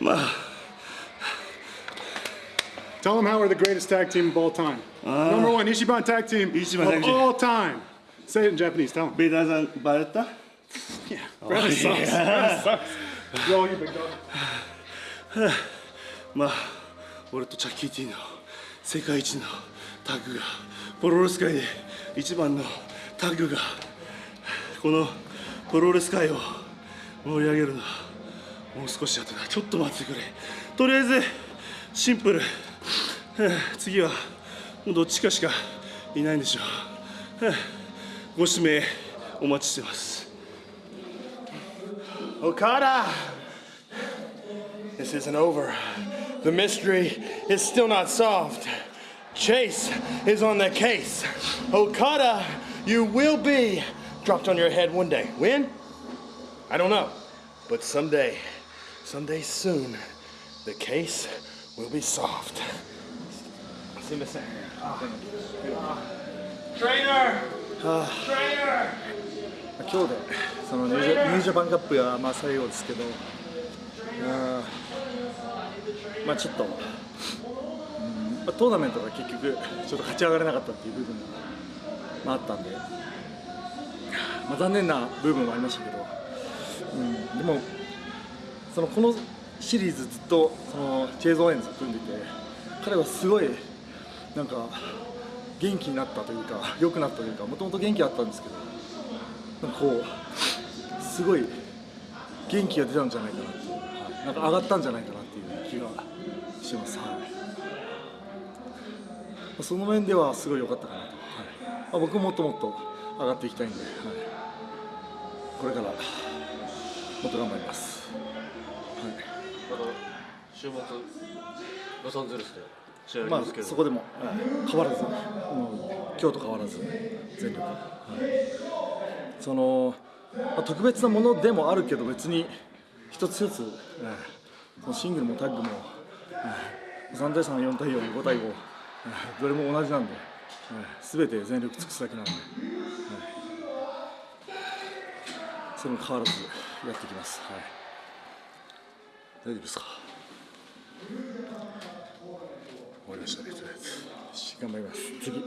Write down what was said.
まあ Tell them how we're the greatest tag team of all time. Number one, Ishiban tag team Ichiban of tag team. all time. Say it in Japanese. Tell them. ベイダーさんバレた Yeah. Renaissance. Renaissance. Roll you big dog. まあ俺とチャッキー・ティの世界一のタッグがプロレス界で一番のタッグがこのプロレス界を盛り上げるのもう少し後だちょっと待ってくれとりあえずシンプル次はもうどっちかしかいないんでしょうご指名お待ちしてます Okada! This isn't over. The mystery is still not solved. Chase is on the case. Okada, you will be dropped on your head one day. When? I don't know. But someday, someday soon, the case will be solved. Trainer! Trainer! 今日でそのニュージャニュージャパンカップがまあ最後ですけど。あー。まあちょっと、うん。まあ、トーナメントが結局ちょっと勝ち上がれなかったっていう部分が、まあ、あったんで、まあ、残念な部分もありましたけど、うん、でもそのこのシリーズずっとそのチェイズ・オーエンズ組んでて彼はすごいなんか元気になったというか良くなったというかもともと元気あったんですけどなんかこうすごい元気が出たんじゃないかなっていう、なんか上がったんじゃないかなっていう気がします、はい。その面ではすごい良かったかなと、はい、僕ももっともっと上がっていきたいんで、はい、これから。もっと頑張ります、はい。週末ロサンゼルスで試合ありますけど、そこでも、はい変わらず、もう今日と変わらず全力、はい。その、特別なものでもあるけど別に一つ一つ、シングルもタッグも、はい。3対3、4対4、5対5、どれも同じなんで、すべ、て全力尽くすだけなんで、それも変わらずやっていきます。はい大丈夫ですか？終わりましたね、とりあえず。頑張ります。次。